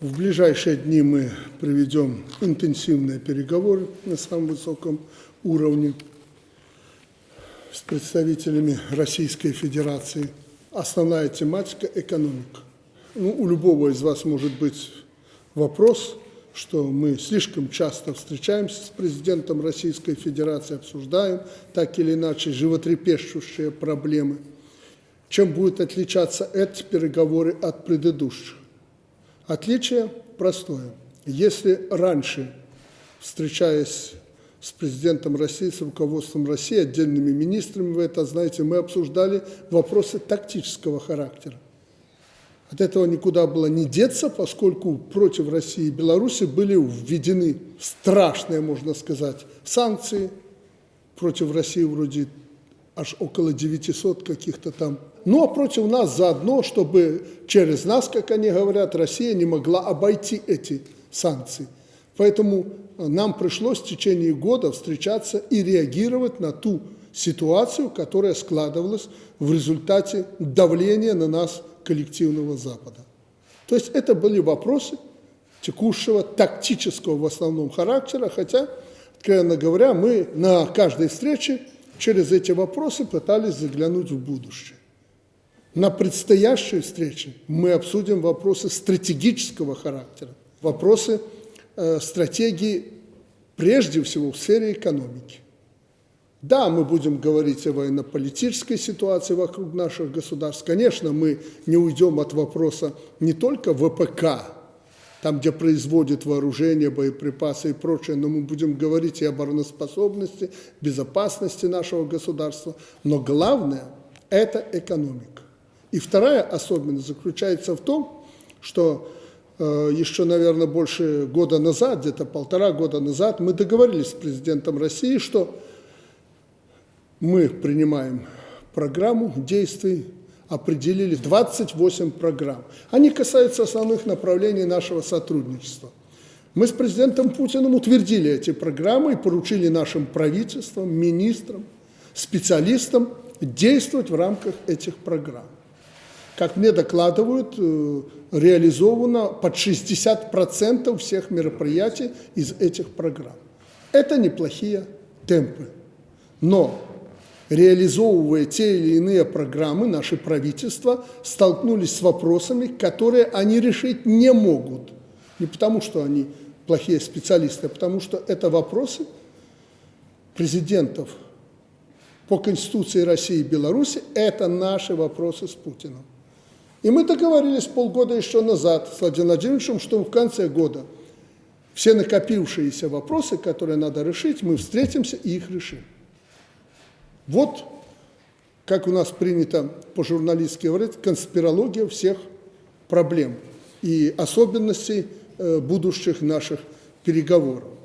В ближайшие дни мы проведем интенсивные переговоры на самом высоком уровне с представителями Российской Федерации. Основная тематика – экономика. Ну, у любого из вас может быть вопрос, что мы слишком часто встречаемся с президентом Российской Федерации, обсуждаем так или иначе животрепещущие проблемы. Чем будет отличаться эти переговоры от предыдущих? Отличие простое. Если раньше, встречаясь с президентом России, с руководством России, отдельными министрами, вы это знаете, мы обсуждали вопросы тактического характера. От этого никуда было не деться, поскольку против России и Беларуси были введены страшные, можно сказать, санкции. Против России вроде аж около 900 каких-то там. Ну, а против нас заодно, чтобы через нас, как они говорят, Россия не могла обойти эти санкции. Поэтому нам пришлось в течение года встречаться и реагировать на ту ситуацию, которая складывалась в результате давления на нас коллективного Запада. То есть это были вопросы текущего тактического в основном характера, хотя, откровенно говоря, мы на каждой встрече через эти вопросы пытались заглянуть в будущее. На предстоящей встрече мы обсудим вопросы стратегического характера, вопросы э, стратегии прежде всего в сфере экономики. Да, мы будем говорить о военно-политической ситуации вокруг наших государств. Конечно, мы не уйдем от вопроса не только ВПК, там, где производят вооружение, боеприпасы и прочее, но мы будем говорить и о обороноспособности, безопасности нашего государства. Но главное – это экономика. И вторая особенность заключается в том, что э, еще, наверное, больше года назад, где-то полтора года назад, мы договорились с президентом России, что мы принимаем программу действий, определили 28 программ. Они касаются основных направлений нашего сотрудничества. Мы с президентом Путиным утвердили эти программы и поручили нашим правительствам, министрам, специалистам действовать в рамках этих программ. Как мне докладывают, э, реализовано под 60% всех мероприятий из этих программ. Это неплохие темпы. Но реализовывая те или иные программы, наши правительства столкнулись с вопросами, которые они решить не могут. Не потому, что они плохие специалисты, а потому что это вопросы президентов по Конституции России и Беларуси, это наши вопросы с Путиным. И мы договорились полгода еще назад с Владимиром Владимировичем, что в конце года все накопившиеся вопросы, которые надо решить, мы встретимся и их решим. Вот, как у нас принято по-журналистски говорить, конспирология всех проблем и особенностей э, будущих наших переговоров.